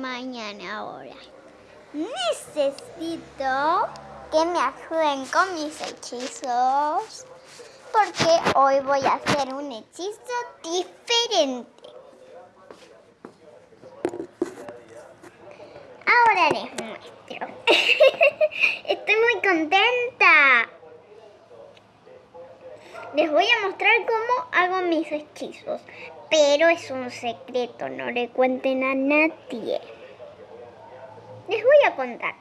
Miren ahora. Necesito que me ayuden con mis hechizos. Porque hoy voy a hacer un hechizo diferente. Ahora les muestro. Estoy muy contenta. Les voy a mostrar cómo hago mis hechizos. Pero es un secreto, no le cuenten a nadie. Les voy a contar.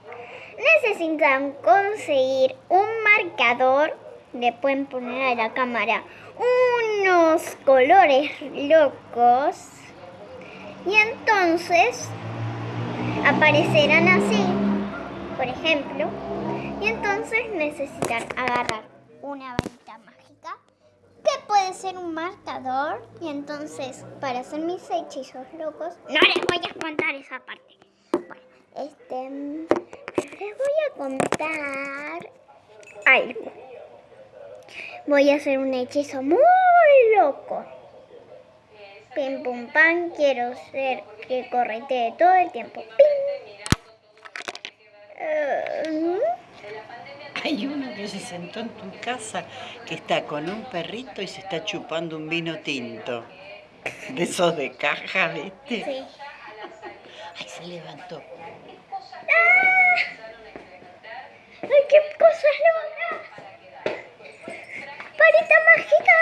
Necesitan conseguir un marcador. Le pueden poner a la cámara unos colores locos. Y entonces aparecerán así, por ejemplo. Y entonces necesitan agarrar una varita puede ser un marcador. Y entonces, para hacer mis hechizos locos, no les voy a contar esa parte. Bueno, este, les voy a contar algo. Voy a hacer un hechizo muy loco. Pim pum pam, quiero ser que corretee todo el tiempo. Pim. Uh, Hay uno se sentó en tu casa que está con un perrito y se está chupando un vino tinto. De esos de caja, ¿viste? sí. Ay, se levantó. ¡Ay, qué cosas locas! ¡Varita mágica!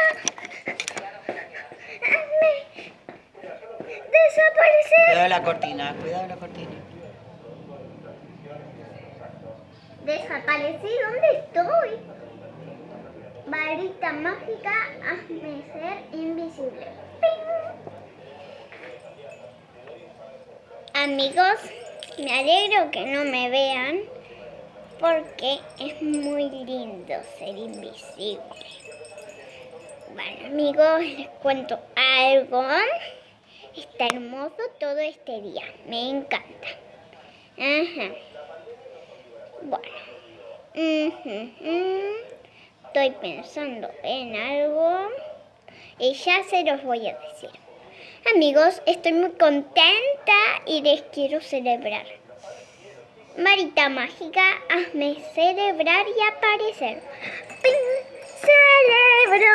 ¡Hazme desaparecer! Cuidado la cortina, cuidado la cortina. Desaparecí, ¿dónde estoy? Varita mágica, hazme ser invisible. ¡Ping! Amigos, me alegro que no me vean porque es muy lindo ser invisible. Bueno, amigos, les cuento algo. Está hermoso todo este día. Me encanta. Ajá. Bueno. Ujú. Estoy pensando en algo y ya se los voy a decir. Amigos, estoy muy contenta y les quiero celebrar. Marita mágica, hazme celebrar y aparecer. ¡Ping! Celebro,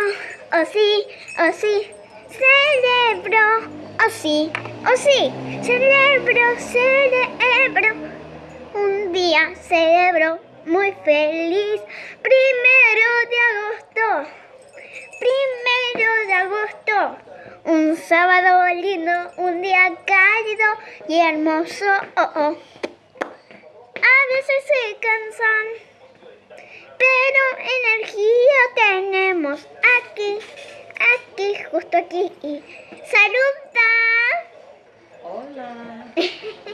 oh sí, oh sí, celebro, oh sí, oh sí, celebro, celebro. Un día celebro muy feliz, primero de agosto, primero de agosto. Un sábado lindo, un día cálido y hermoso. Oh, oh. A veces se cansan, pero energía tenemos aquí, aquí, justo aquí. Y saluda. Hola.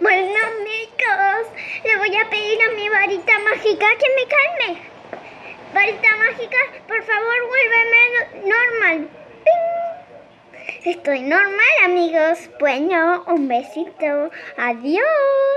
Bueno, amigos, mágica que me calme. Varita mágica, por favor, vuélveme normal. ¡Ping! Estoy normal, amigos. Bueno, un besito. Adiós.